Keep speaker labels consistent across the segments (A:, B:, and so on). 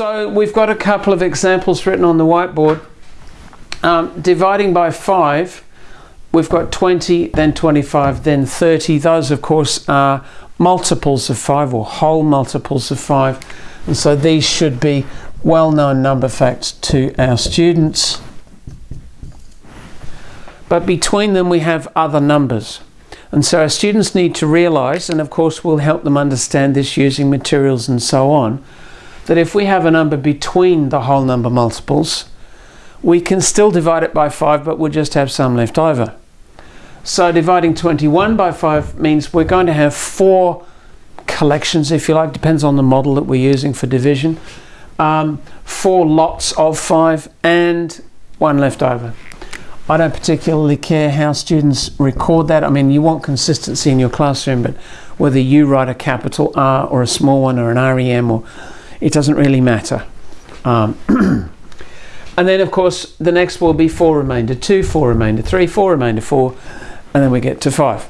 A: So we've got a couple of examples written on the whiteboard. Um, dividing by 5, we've got 20, then 25, then 30. Those, of course, are multiples of 5 or whole multiples of 5. And so these should be well-known number facts to our students. But between them we have other numbers. And so our students need to realise, and of course we'll help them understand this using materials and so on, that if we have a number between the whole number multiples, we can still divide it by 5, but we'll just have some left over. So dividing 21 by 5 means we're going to have four collections, if you like, depends on the model that we're using for division. Um, four lots of 5 and one left over. I don't particularly care how students record that. I mean, you want consistency in your classroom, but whether you write a capital R or a small one or an REM, or it doesn't really matter. Um, and then, of course, the next will be 4 remainder 2, 4 remainder 3, 4 remainder 4, and then we get to 5.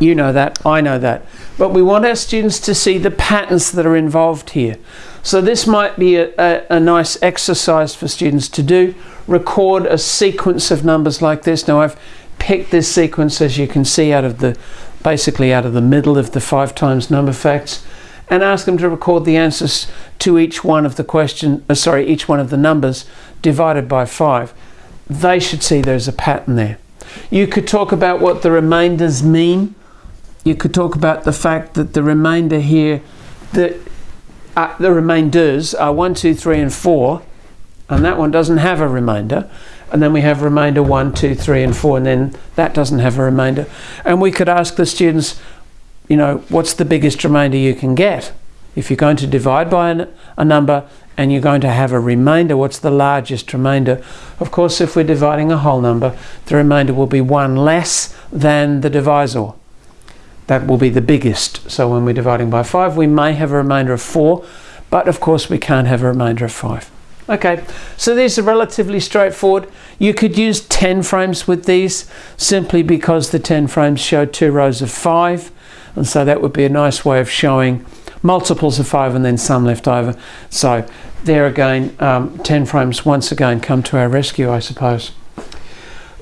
A: You know that, I know that. But we want our students to see the patterns that are involved here. So this might be a, a, a, nice exercise for students to do. Record a sequence of numbers like this. Now I've picked this sequence as you can see out of the basically out of the middle of the five times number facts and ask them to record the answers to each one of the question uh, sorry each one of the numbers divided by five. They should see there's a pattern there. You could talk about what the remainders mean. You could talk about the fact that the remainder here that uh, the remainders are 1, 2, 3 and 4 and that one doesn't have a remainder and then we have remainder 1, 2, 3 and 4 and then that doesn't have a remainder and we could ask the students you know what's the biggest remainder you can get if you're going to divide by an, a number and you're going to have a remainder what's the largest remainder of course if we're dividing a whole number the remainder will be one less than the divisor that will be the biggest. So when we're dividing by 5, we may have a remainder of 4, but of course we can't have a remainder of 5. Okay, so these are relatively straightforward. You could use 10 frames with these simply because the 10 frames show two rows of 5, and so that would be a nice way of showing multiples of 5 and then some left over. So there again, um, 10 frames once again come to our rescue, I suppose.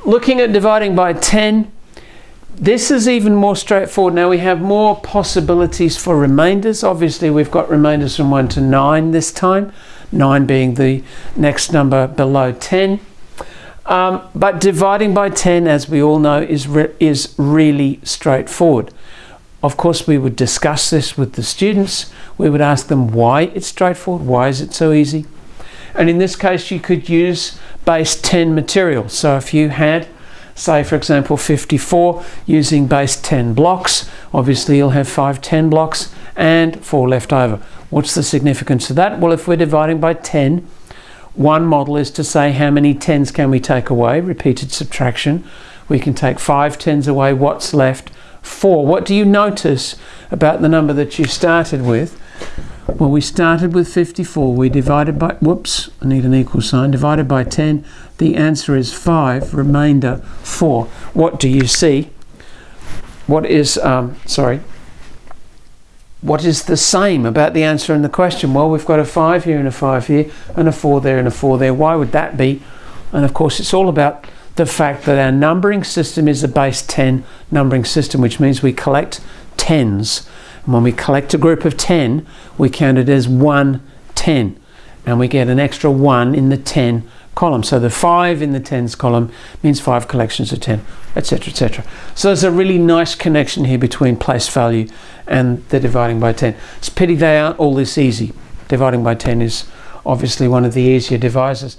A: Looking at dividing by 10, this is even more straightforward. Now we have more possibilities for remainders. Obviously we've got remainders from 1 to 9 this time, 9 being the next number below 10. Um, but dividing by 10, as we all know, is, re is really straightforward. Of course, we would discuss this with the students. We would ask them why it's straightforward, why is it so easy? And in this case, you could use base 10 material. So if you had say for example 54 using base 10 blocks obviously you'll have five 10 blocks and four left over what's the significance of that well if we're dividing by 10 one model is to say how many tens can we take away repeated subtraction we can take five tens away what's left four what do you notice about the number that you started with well, we started with 54. We divided by, whoops, I need an equal sign, divided by 10. The answer is 5, remainder 4. What do you see? What is, um, sorry, what is the same about the answer in the question? Well, we've got a 5 here and a 5 here, and a 4 there and a 4 there. Why would that be? And of course, it's all about the fact that our numbering system is a base 10 numbering system, which means we collect tens. And when we collect a group of 10, we count it as 1 10. And we get an extra 1 in the 10 column. So the 5 in the tens column means 5 collections of 10, etc., etc. So there's a really nice connection here between place value and the dividing by 10. It's pity they aren't all this easy. Dividing by 10 is obviously one of the easier divisors.